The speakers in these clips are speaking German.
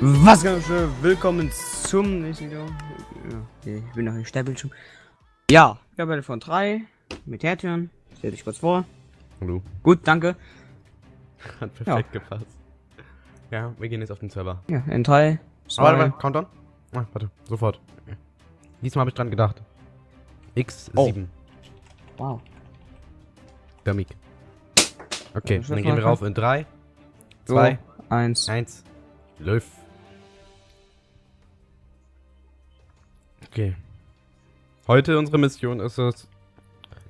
Was ganz schön, willkommen zum nächsten Video. Ja, okay, ich bin noch im Sternbildschirm. Ja, ich habe von 3 mit Hertüren. Stell dich kurz vor. Hallo. Gut, danke. Hat perfekt gepasst. Ja, wir gehen jetzt auf den Server. Ja, in 3, Ah, warte, 2, warte, Countdown. Ah, warte, sofort. Diesmal habe ich dran gedacht. X7. Oh. wow. Mic. Okay, dann gehen wir rauf in 3, 2, 1. 1. Läuft. Okay. Heute unsere Mission ist es,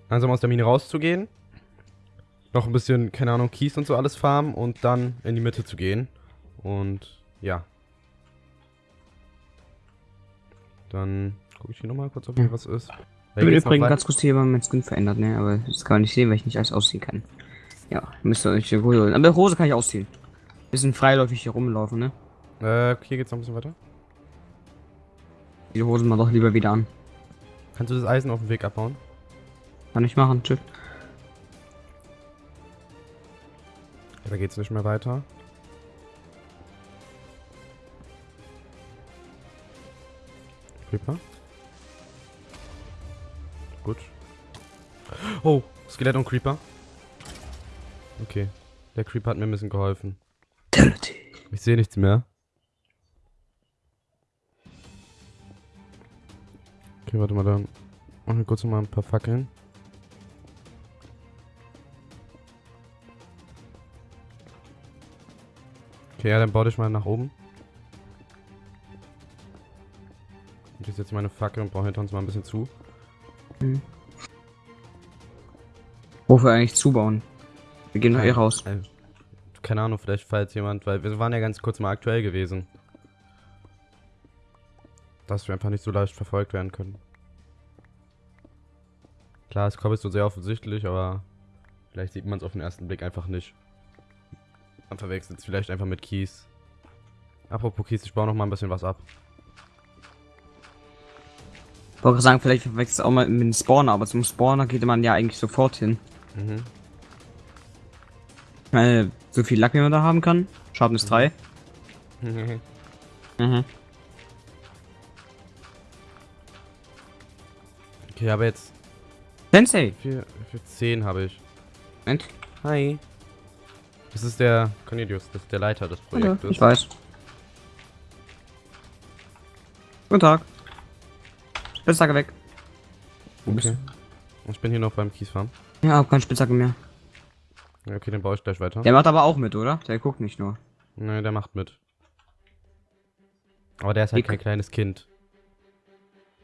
langsam aus der Mine rauszugehen. Noch ein bisschen, keine Ahnung, Kies und so alles farmen und dann in die Mitte zu gehen. Und ja. Dann gucke ich hier nochmal kurz, ob hier was ist. Ich bin übrigens ganz kurz hier mein Skin verändert, ne? Aber das kann man nicht sehen, weil ich nicht alles ausziehen kann. Ja, müsst ihr euch die Hose holen. Aber Hose kann ich ausziehen. Bisschen freiläufig hier rumlaufen, ne? Äh, hier geht's noch ein bisschen weiter. Die Hosen mal doch lieber wieder an. Kannst du das Eisen auf dem Weg abbauen? Kann ich machen, tschüss. Ja, da geht's nicht mehr weiter. Creeper. Gut. Oh, Skelett und Creeper. Okay. Der Creeper hat mir ein bisschen geholfen. Ich sehe nichts mehr. Okay, warte mal, dann machen wir kurz noch mal ein paar Fackeln. Okay, ja, dann baue dich mal nach oben. Ich setze meine Fackel und baue hinter uns mal ein bisschen zu. Wofür eigentlich zubauen? Wir gehen doch eh raus. äh, Keine Ahnung, vielleicht falls jemand, weil wir waren ja ganz kurz mal aktuell gewesen. Dass wir einfach nicht so leicht verfolgt werden können. Klar, es kommt so sehr offensichtlich, aber vielleicht sieht man es auf den ersten Blick einfach nicht. Man verwechselt es vielleicht einfach mit Kies. Apropos Kies, ich baue noch mal ein bisschen was ab. Ich wollte sagen, vielleicht verwechselt es auch mal mit dem Spawner, aber zum Spawner geht man ja eigentlich sofort hin. Mhm. Ich meine, so viel Lack, wie man da haben kann. Schaden ist 3. Mhm. okay, aber jetzt Sensei! für, für 10 habe ich. Moment. Hi. Das ist der Cornelius, das ist der Leiter des Hallo, Projektes. ich weiß. Guten Tag. Spitzhacke weg. Okay. Ich bin hier noch beim Kiesfarm. Ja, hab keine Spitzhacke mehr. Ja, Okay, den baue ich gleich weiter. Der macht aber auch mit, oder? Der guckt nicht nur. Ne, der macht mit. Aber der ist halt Wie- kein kleines Kind.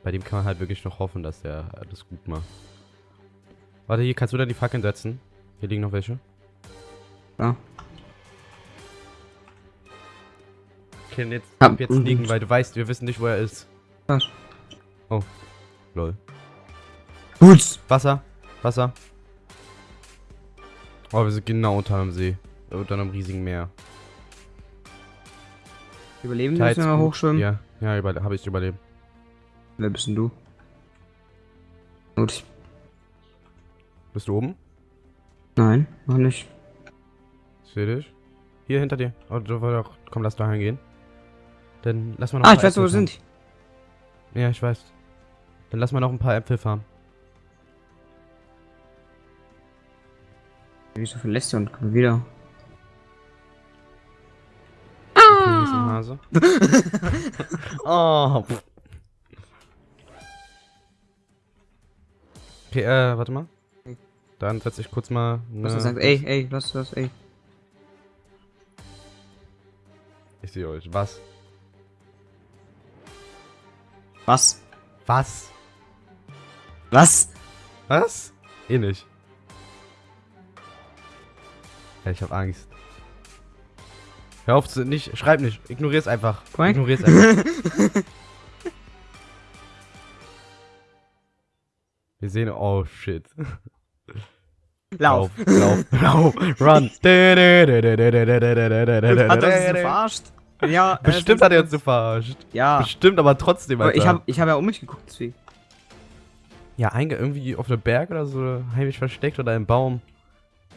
Bei dem kann man halt wirklich noch hoffen, dass der alles gut macht. Warte, hier kannst du da die Fackeln setzen. Hier liegen noch welche. Ja. Okay, jetzt, Hab- ab jetzt liegen, weil du weißt, wir wissen nicht, wo er ist. Was? Lol. Gut. Wasser, Wasser. Oh, wir sind genau unter dem See. Unter einem riesigen Meer. Überleben Tides müssen wir gut. hochschwimmen. Ja, ja, habe ich überlebt. Wer bist denn du? Gut. Bist du oben? Nein, noch nicht. Ich sehe dich. Hier hinter dir. Oh, du wolltest auch. Komm, lass da hingehen. Dann lass mal noch Ah, ich weiß, wo wir sind. Ja, ich weiß. Dann lass mal noch ein paar Äpfel farmen. Wieso verlässt ihr und kommt wieder? Hase. oh. Okay, äh, warte mal. Dann setze ich kurz mal. Was ne- er sagt, ey, ey, was ist das, ey. Ich sehe euch. Was? Was? Was? Was? Was? Eh nicht. Ja, ich hab Angst. Hör auf zu nicht, schreib nicht, ignorier's einfach. Korrekt. Ignorier's einfach. Wir sehen, oh shit. Lauf. lauf, lauf, run. Hat er uns verarscht? Ja. äh, Bestimmt hat er uns so verarscht. Ja. Bestimmt, aber trotzdem, Alter. ich habe ich hab ja um mich geguckt, deswegen. Ja, irgendwie auf dem Berg oder so heimlich versteckt oder im Baum.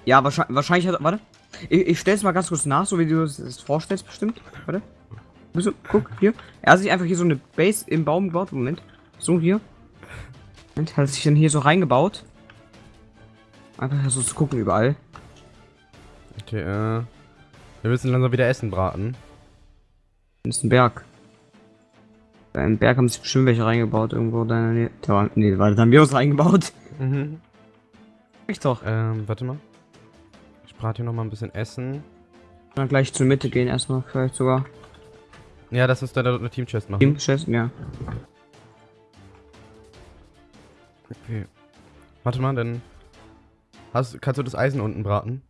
Ja, wahrscheinlich, wahrscheinlich hat. Warte. Ich, ich stell's mal ganz kurz nach, so wie du es vorstellst, bestimmt. Warte. Bist du, guck, hier. Er hat sich einfach hier so eine Base im Baum gebaut. Moment. So, hier. Moment, hat sich dann hier so reingebaut. Einfach so zu gucken überall. Okay, äh. Wir müssen langsam wieder Essen braten. Das ist ein Berg. Bei einem Berg haben sich bestimmt welche reingebaut, irgendwo da in der Nähe. Da war, nee, warte, da haben wir uns reingebaut. Mhm. Ich doch. Ähm, warte mal. Ich brate hier noch mal ein bisschen Essen. Dann gleich zur Mitte gehen erstmal, vielleicht sogar. Ja, lass uns da eine Team-Chest machen. Team Chest, ja. Okay. Warte mal, dann. Hast, kannst du das Eisen unten braten?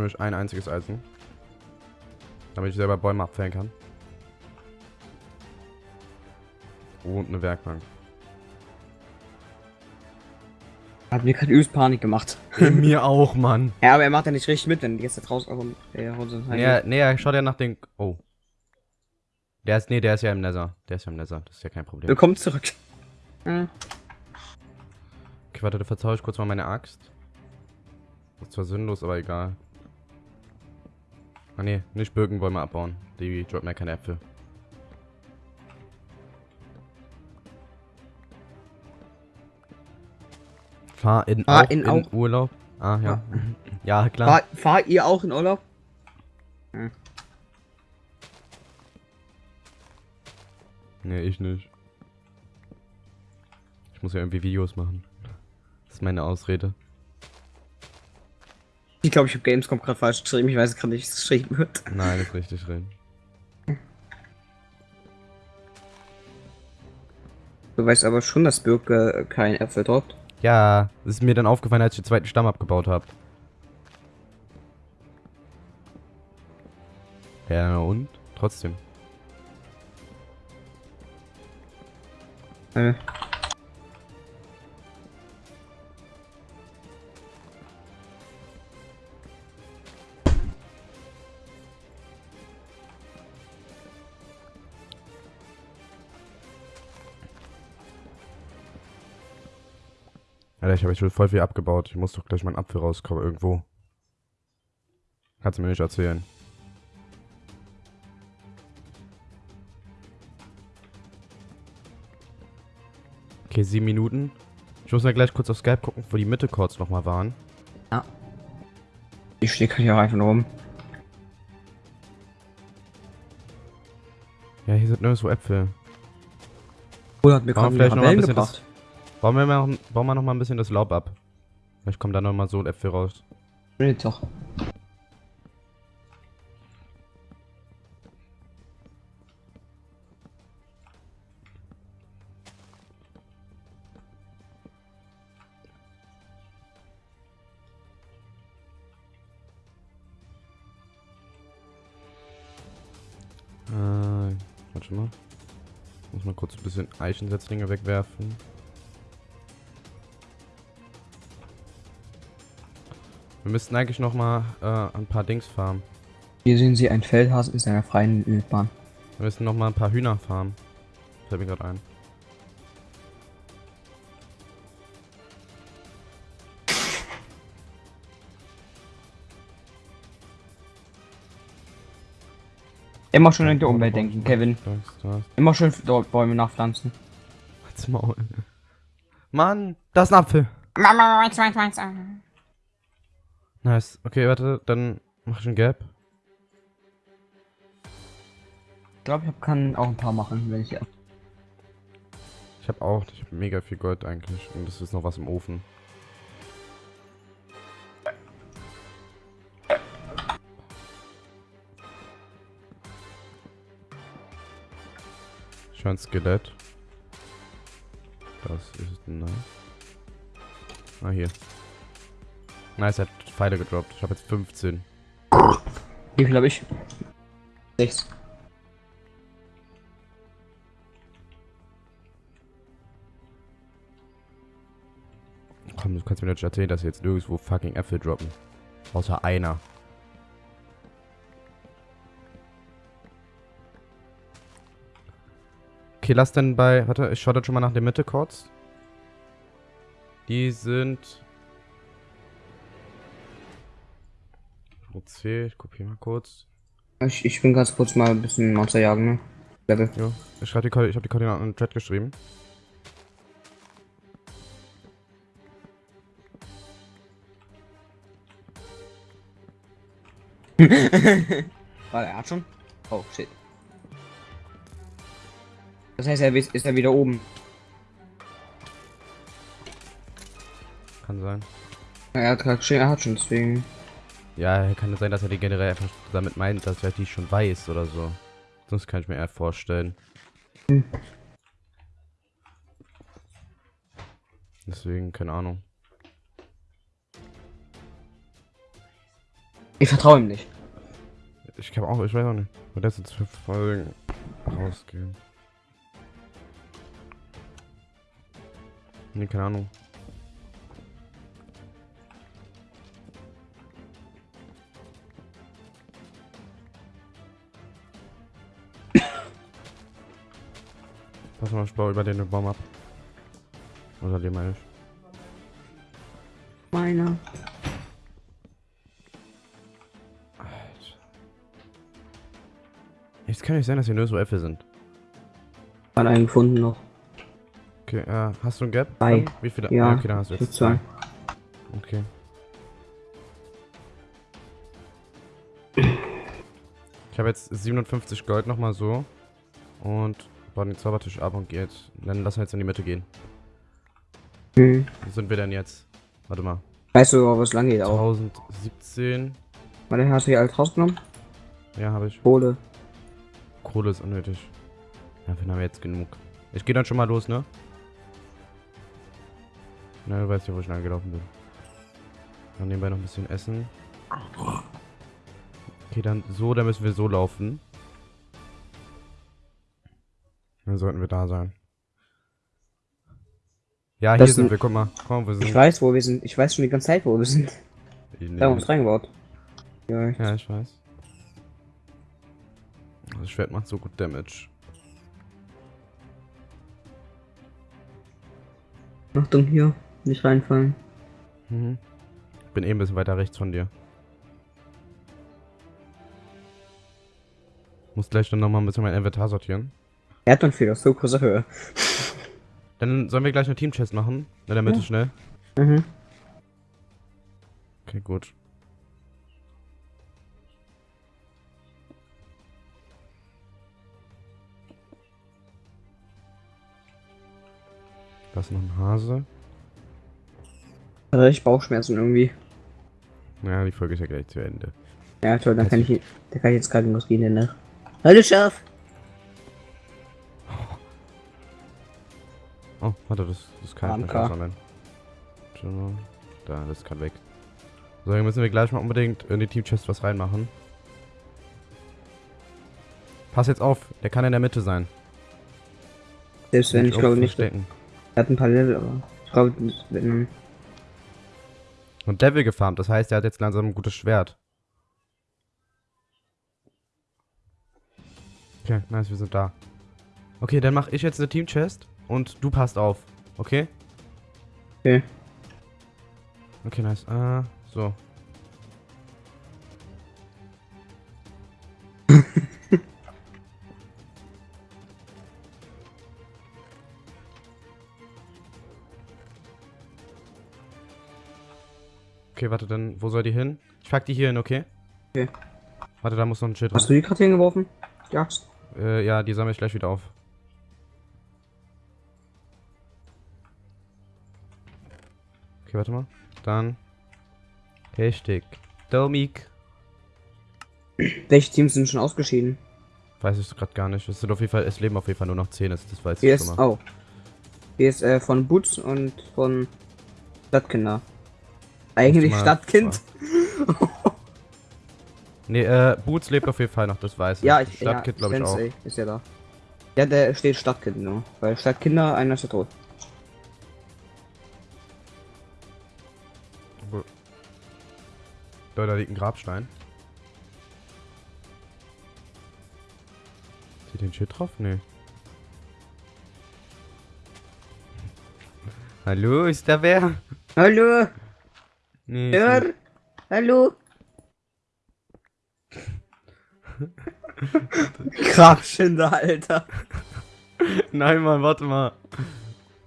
Nämlich ein einziges Eisen. Damit ich selber Bäume abfällen kann. Und eine Werkbank. Hat mir gerade übelst Panik gemacht. Mir auch, Mann. Ja, aber er macht ja nicht richtig mit, wenn die jetzt da draußen aber er haut so Nee, nee, er schaut ja nach den. Oh. Der ist. Nee, der ist ja im Nether. Der ist ja im Nether. Das ist ja kein Problem. Willkommen zurück. Okay, warte, da verzaue ich kurz mal meine Axt. Das ist zwar sinnlos, aber egal. Ah ne, nicht Birkenbäume abbauen. Die droppen ja keine Äpfel. Fahr in, Fahr auch in in, Urlaub. Ah, ja. Ja, klar. fahr, fahr ihr auch in Urlaub? Nee, ich nicht. Ich muss ja irgendwie Videos machen. Das ist meine Ausrede. Ich glaube, ich habe Gamescom gerade falsch geschrieben. Ich weiß gerade nicht, wie es geschrieben wird. Nein, ist richtig drin. Du weißt aber schon, dass Birke kein Äpfel droppt. Ja, das ist mir dann aufgefallen, als ich den zweiten Stamm abgebaut habe. Ja, und? Trotzdem. Äh. Alter, ich habe schon voll viel abgebaut. Ich muss doch gleich mal einen Apfel rauskommen irgendwo. Kannst du mir nicht erzählen. Okay, sieben Minuten. Ich muss mal gleich kurz auf Skype gucken, wo die Mitte-Chords nochmal waren. Ich stehe hier einfach nur rum. Ja, hier sind nirgendwo Äpfel. Oder hat mir gerade vielleicht noch ein bisschen gebracht. Bauen wir, mal, bauen wir noch mal ein bisschen das Laub ab. Vielleicht kommen da noch mal so Äpfel raus. Nee, doch. Äh, warte mal. Muss mal kurz ein bisschen Eichensetzlinge wegwerfen. Wir müssten eigentlich noch mal äh, ein paar Dings farmen. Hier sehen Sie ein Feldhasen in seiner freien Wildbahn. Wir müssen noch mal ein paar Hühner farmen. Fällt mir gerade ein. Immer schön an die Umwelt denken, Kevin. Das, das. Immer schön dort Bäume nachpflanzen. Halt's Maul. Mann, da ist ein Apfel. Nice. Okay, warte, dann mach ich ein Gap. Ich glaube, ich kann auch ein paar machen, wenn ich. Ich habe auch, ich hab mega viel Gold eigentlich. Und es ist noch was im Ofen. Ein Skelett. Das ist nice. Ah, hier. Nice, hat Pfeile gedroppt. Ich habe jetzt 15. Wie viel habe ich? 6. Komm, du kannst mir natürlich erzählen, dass wir jetzt nirgendwo fucking Äpfel droppen. Außer einer. Okay, lass dann bei... Warte, ich schaue dann schon mal nach der Mitte kurz. Die sind OC, ich kopiere mal kurz. Ich, ich bin ganz kurz mal ein bisschen Monster jagen, ne? Level. Ja, ich die, ich habe die Koordinaten in den Chat geschrieben. Warte, er hat schon? Oh, shit. Das heißt, er ist ist er wieder oben. Kann sein. Ja, Er hat er hat schon, deswegen. Ja, kann sein, dass er die generell einfach damit meint, dass er die schon weiß oder so. Sonst kann ich mir eher vorstellen. Deswegen, keine Ahnung. Ich vertraue ihm nicht. Ich habe auch, ich weiß auch nicht. Wird das jetzt für Folgen rausgehen? Nee, keine Ahnung. Pass mal, baue über den Baum ab. Oder den meine ich. Meiner. Jetzt kann nicht sein, dass hier nur so Äpfel sind. Hat einen gefunden noch. Okay, äh, hast du ein Gap? Zwei. Dann? Wie viele? Ja, okay, dann hast du jetzt zwei. Okay. Ich habe jetzt 57 Gold nochmal so. Und baue den Zaubertisch ab und jetzt. Dann lassen wir jetzt in die Mitte gehen. Hm. Wo sind wir denn jetzt? Warte mal. Weißt du, wo es lang geht auch? 1017. Warte, hast du hier alles rausgenommen? Ja, habe ich. Kohle. Kohle ist unnötig. Haben wir jetzt genug. Ich gehe dann schon mal los, ne? Na, du weißt ja, wo ich lang gelaufen bin. Dann nebenbei noch ein bisschen essen. Okay, dann so, dann müssen wir so laufen. Dann sollten wir da sein. Ja, hier Das sind sind- wir, guck mal. Komm, wir sind. Ich weiß, wo wir sind. Ich weiß schon die ganze Zeit, wo wir sind. Da haben wir uns reingebaut. Ja, ich- Ja, ich weiß. Das Schwert macht so gut Damage. Achtung hier. Nicht reinfallen. Mhm. Ich bin eh ein bisschen weiter rechts von dir. Muss gleich dann nochmal ein bisschen mein Inventar sortieren. Er hat dann viel aus so großer Höhe. Dann sollen wir gleich eine Team-Chest machen. In der Mitte Ja. schnell. Mhm. Okay, gut. Da ist noch ein Hase. Richtig Bauchschmerzen irgendwie. Naja, die Folge ist ja gleich zu Ende. Ja, toll, dann kann ich, da kann ich jetzt Krankenhaus gehen danach. Hallo Schaf! Warte, das, das kann ich mal. Da, das kann weg. So, dann müssen wir gleich mal unbedingt in die Team-Chest was reinmachen. Pass jetzt auf, der kann in der Mitte sein. Selbst wenn, ich irgendwo glaube nicht. Er hat ein paar Level, aber ich glaube, wenn, Und Level gefarmt, das heißt, er hat jetzt langsam ein gutes Schwert. Okay, nice, wir sind da. Okay, dann mache ich jetzt eine Team-Chest und du passt auf. Okay? Okay. Okay, nice. Äh, so. okay, warte, dann, wo soll die hin? Ich pack die hier hin, okay? Okay. Warte, da muss noch ein Schild Hast du die gerade hingeworfen? Die Axt? äh, ja, die sammle ich gleich wieder auf. Okay, warte mal. Dann. Hashtag. Domik. Welche Teams sind schon ausgeschieden? Weiß ich gerade gar nicht. Es sind auf jeden Fall, es leben auf jeden Fall nur noch 10, das, das weiß Hier ich schon mal. oh. Hier ist äh, von Boots und von Stadtkinder. Eigentlich Stadtkind. Nee, äh, Boots lebt auf jeden Fall noch, das weiß ich. Ja, ich Stadtkind ja, glaube ich auch. Ist ja da. Ja, der steht Stadtkind nur. Weil Stadtkinder, einer ist ja tot. Da, da liegt ein Grabstein. Ist hier den Shit drauf? Nee. Hallo, ist da wer? Hallo? Nee. Hör? Nicht. Hallo? Grabschinder, Alter. Nein, Mann, warte mal.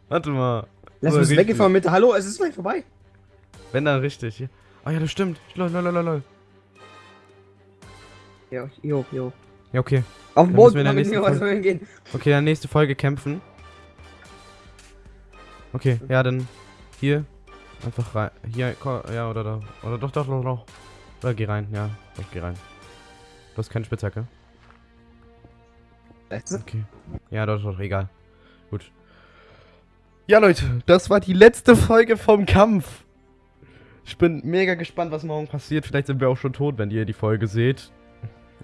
Warte mal. Lass uns weggefahren mit. Hallo, es ist gleich vorbei. Wenn dann richtig. Ah ja, das stimmt. Lol, lol, lol, lol. Jo, jo, jo. Ja, okay. Auf dem Dann Boot müssen wir in der nächsten Folge- gehen. Okay, dann nächste Folge kämpfen. Okay, ja, dann hier einfach rein. Hier, ja, oder da. Oder doch, doch, doch, doch. Oder geh rein, ja. Doch, geh rein. Du hast keine Spitzhacke. Okay. Ja, doch, doch, egal. Gut. Ja, Leute, das war die letzte Folge vom Kampf. Ich bin mega gespannt, was morgen passiert. Vielleicht sind wir auch schon tot, wenn ihr die Folge seht.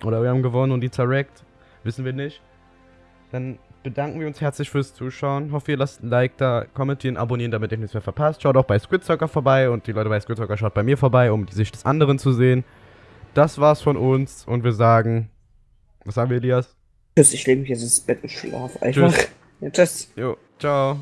Oder wir haben gewonnen und die zerrackt. Wissen wir nicht. Dann bedanken wir uns herzlich fürs Zuschauen. Hoffe, ihr lasst ein Like da, kommentieren, abonnieren, damit ihr nichts mehr verpasst. Schaut auch bei Squidzocker vorbei und die Leute bei Squidzocker schaut bei mir vorbei, um die Sicht des anderen zu sehen. Das war's von uns und wir sagen. Was sagen wir, Elias? Tschüss, ich lege mich jetzt ins Bett und schlafe einfach. Tschüss. Ja, tschüss. Jo, ciao.